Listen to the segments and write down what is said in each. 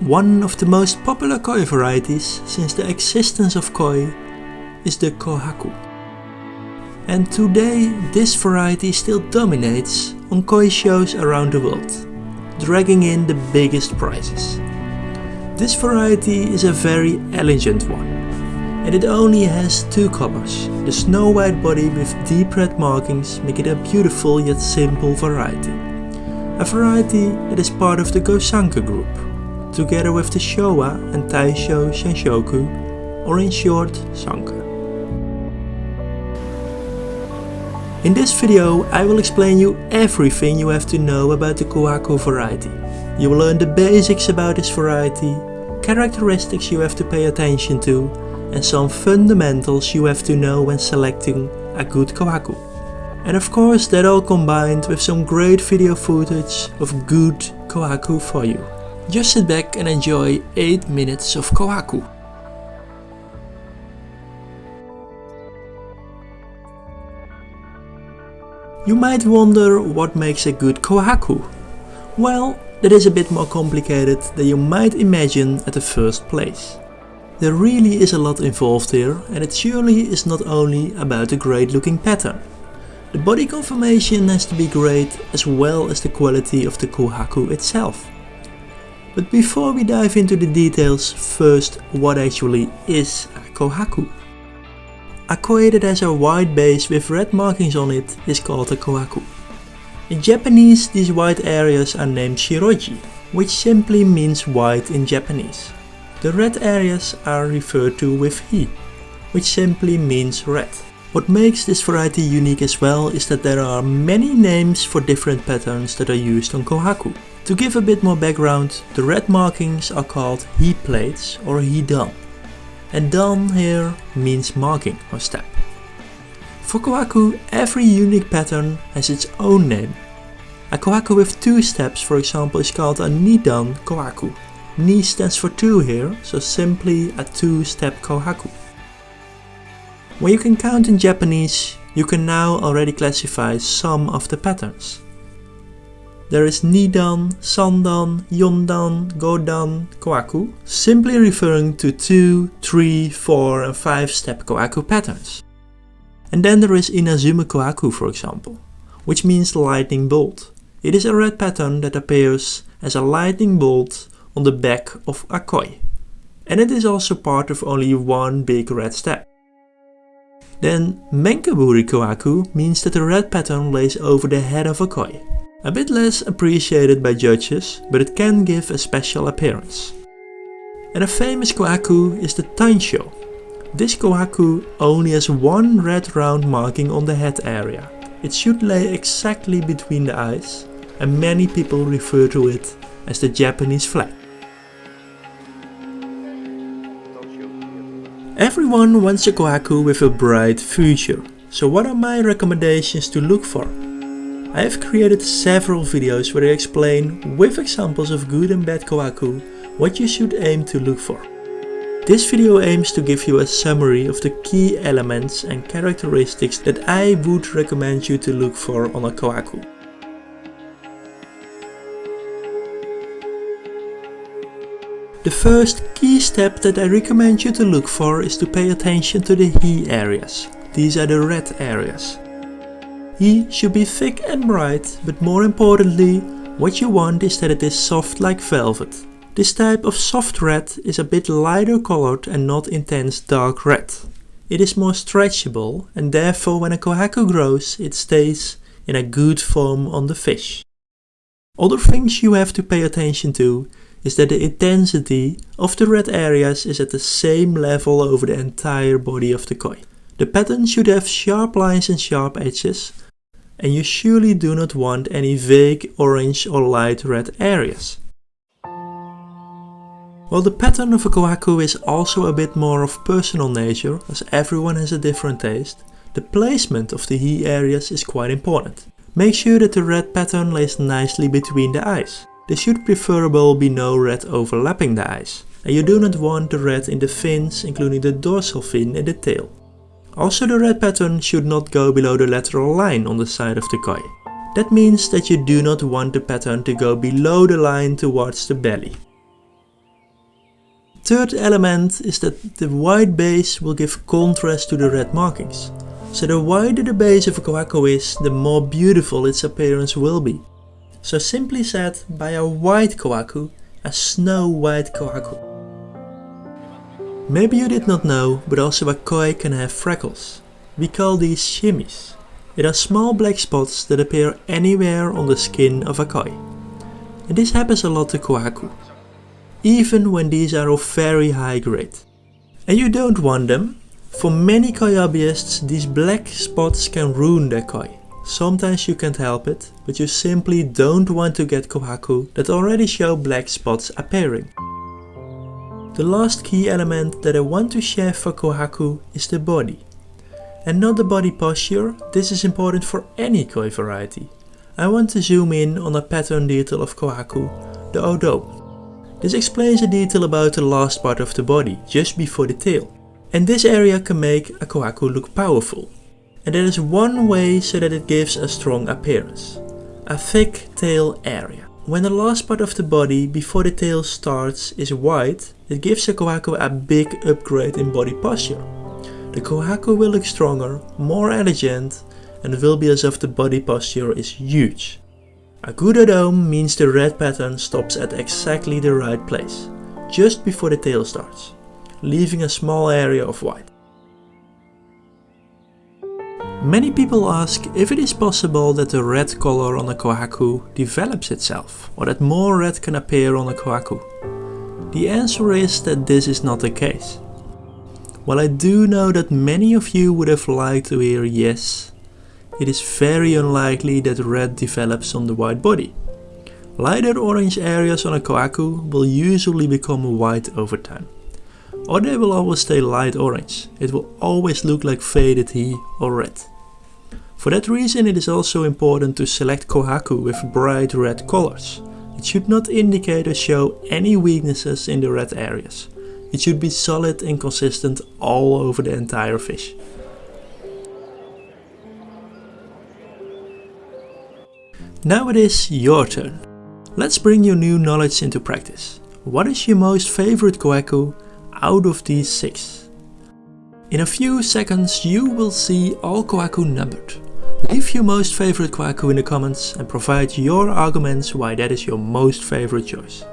One of the most popular koi varieties since the existence of koi is the kohaku. And today this variety still dominates on koi shows around the world, dragging in the biggest prizes. This variety is a very elegant one and it only has two colors. The snow white body with deep red markings make it a beautiful yet simple variety. A variety that is part of the Gosanke group, together with the Showa and Taisho Sanshoku, or in short, Sanke. In this video I will explain you everything you have to know about the Kohaku variety. You will learn the basics about this variety, characteristics you have to pay attention to and some fundamentals you have to know when selecting a good kohaku. And of course that all combined with some great video footage of good kohaku for you. Just sit back and enjoy 8 minutes of kohaku. You might wonder what makes a good kohaku. Well, that is a bit more complicated than you might imagine at the first place. There really is a lot involved here and it surely is not only about a great looking pattern. The body conformation has to be great as well as the quality of the kohaku itself. But before we dive into the details, first what actually is a kohaku? A koi that has a white base with red markings on it is called a kohaku. In Japanese these white areas are named shiroji, which simply means white in Japanese. The red areas are referred to with hi, which simply means red. What makes this variety unique as well is that there are many names for different patterns that are used on kohaku. To give a bit more background, the red markings are called hi plates or hi dan. And dan here means marking or step. For kohaku, every unique pattern has its own name. A kohaku with two steps for example is called a nidan kohaku Ni stands for 2 here, so simply a 2-step kohaku. When you can count in Japanese, you can now already classify some of the patterns. There is Nidan, Sandan, Yondan, Godan, Kohaku, simply referring to 2, 3, 4 and 5 step Kohaku patterns. And then there is Inazuma Kohaku for example, which means lightning bolt. It is a red pattern that appears as a lightning bolt on the back of a koi. And it is also part of only one big red step. Then Menkaburi Kohaku means that the red pattern lays over the head of a koi. A bit less appreciated by judges, but it can give a special appearance. And a famous kohaku is the Tansho. This kohaku only has one red round marking on the head area. It should lay exactly between the eyes, and many people refer to it as the Japanese flag. Everyone wants a kohaku with a bright future, so what are my recommendations to look for? I have created several videos where I explain, with examples of good and bad kohaku, what you should aim to look for. This video aims to give you a summary of the key elements and characteristics that I would recommend you to look for on a kohaku. The first key step that I recommend you to look for is to pay attention to the hi areas. These are the red areas. Hi should be thick and bright, but more importantly, what you want is that it is soft like velvet. This type of soft red is a bit lighter colored and not intense dark red. It is more stretchable and therefore when a kohaku grows it stays in a good form on the fish. Other things you have to pay attention to is that the intensity of the red areas is at the same level over the entire body of the koi. The pattern should have sharp lines and sharp edges, and you surely do not want any vague orange or light red areas. While the pattern of a kohaku is also a bit more of personal nature, as everyone has a different taste, the placement of the hi areas is quite important. Make sure that the red pattern lays nicely between the eyes. There should preferable be no red overlapping the eyes, and you do not want the red in the fins including the dorsal fin and the tail. Also the red pattern should not go below the lateral line on the side of the koi. That means that you do not want the pattern to go below the line towards the belly. Third element is that the white base will give contrast to the red markings. So the wider the base of a Kohaku is, the more beautiful its appearance will be. So simply said, buy a white Kohaku, a snow white Kohaku. Maybe you did not know, but also a koi can have freckles. We call these shimis. It are small black spots that appear anywhere on the skin of a koi. And this happens a lot to Kohaku. Even when these are of very high grade. And you don't want them. For many koi hobbyists, these black spots can ruin their koi. Sometimes you can't help it, but you simply don't want to get Kohaku that already show black spots appearing. The last key element that I want to share for Kohaku is the body. And not the body posture, this is important for any koi variety. I want to zoom in on a pattern detail of Kohaku, the Odo. This explains a detail about the last part of the body, just before the tail. And this area can make a Kohaku look powerful. And that is one way so that it gives a strong appearance. A thick tail area. When the last part of the body before the tail starts is white, it gives the Kohaku a big upgrade in body posture. The Kohaku will look stronger, more elegant and will be as if the body posture is huge. A good odome means the red pattern stops at exactly the right place, just before the tail starts, leaving a small area of white. Many people ask if it is possible that the red color on a kohaku develops itself, or that more red can appear on a kohaku. The answer is that this is not the case. While I do know that many of you would have liked to hear yes, it is very unlikely that red develops on the white body. Lighter orange areas on a kohaku will usually become white over time. Or they will always stay light orange, it will always look like faded hi or red. For that reason it is also important to select Kohaku with bright red colors. It should not indicate or show any weaknesses in the red areas. It should be solid and consistent all over the entire fish. Now it is your turn. Let's bring your new knowledge into practice. What is your most favorite Kohaku out of these 6? In a few seconds you will see all Kohaku numbered. Leave your most favorite Kohaku in the comments and provide your arguments why that is your most favorite choice.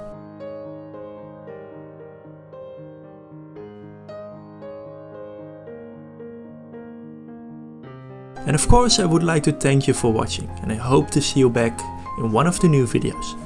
And of course I would like to thank you for watching and I hope to see you back in one of the new videos.